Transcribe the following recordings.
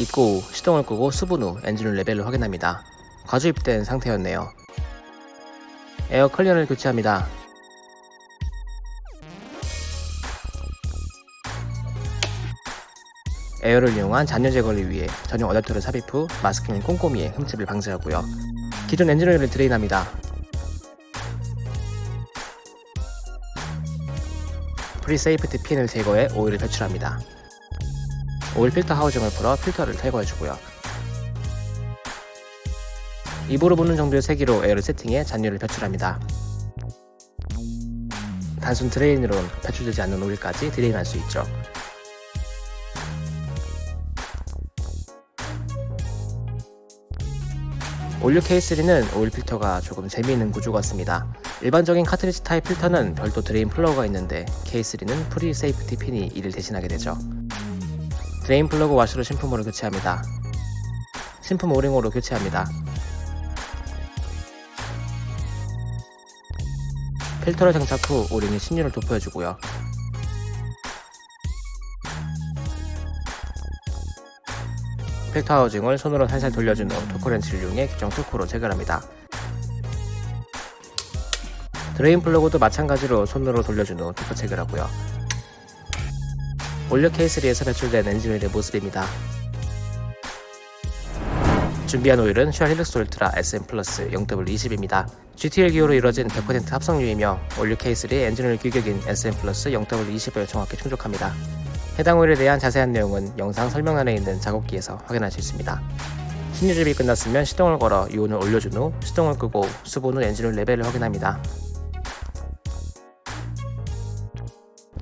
입고 후 시동을 끄고 수분 후 엔진룸 레벨을 확인합니다. 과주입된 상태였네요. 에어 클리너를 교체합니다. 에어를 이용한 잔유 제거를 위해 전용 어댑터를 삽입 후 마스킹을 꼼꼼히 해 흠집을 방지하고요. 기존 엔진오일을 drain합니다. pre-safety 핀을 제거해 오일을 배출합니다. 오일 필터 하우징을 풀어 필터를 탈거해주고요. 입으로 부는 정도의 세기로 에어를 세팅해 잔유를 배출합니다. 단순 drain으로는 배출되지 않는 오일까지 drain할 수 있죠. all new K3는 오일 필터가 조금 재미있는 구조 같습니다. 일반적인 카트리지 타입 필터는 별도 drain 플러그가 있는데 K3는 pre-safety 핀이 이를 대신하게 되죠. drain 플러그 와셔도 신품으로 교체합니다. 신품 오링으로 교체합니다. 필터를 장착 후 오링에 신유를 도포해주고요. 필터 하우징을 손으로 살살 돌려준 후 토크렌치를 이용해 규정 토크로 체결합니다. drain 플러그도 마찬가지로 손으로 돌려준 후 토크 체결하고요. all new K3에서 배출된 엔진오일의 모습입니다. 준비한 오일은 쉘 힐릭스 울트라 SN 플러스 0W20입니다. GTL 기호로 이루어진 100% 합성유이며 all new K3의 엔진오일 규격인 SN 플러스 0W20을 정확히 충족합니다. 해당 오일에 대한 자세한 내용은 영상 설명란에 있는 작업기에서 확인할 수 있습니다. 신유 주입이 끝났으면 시동을 걸어 유온을 올려준 후 시동을 끄고 수분 후 엔진오일 레벨을 확인합니다.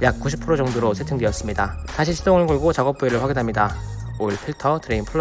약 90% 정도로 세팅되었습니다. 다시 시동을 걸고 작업 부위를 확인합니다. 오일 필터, 드레인 플러그,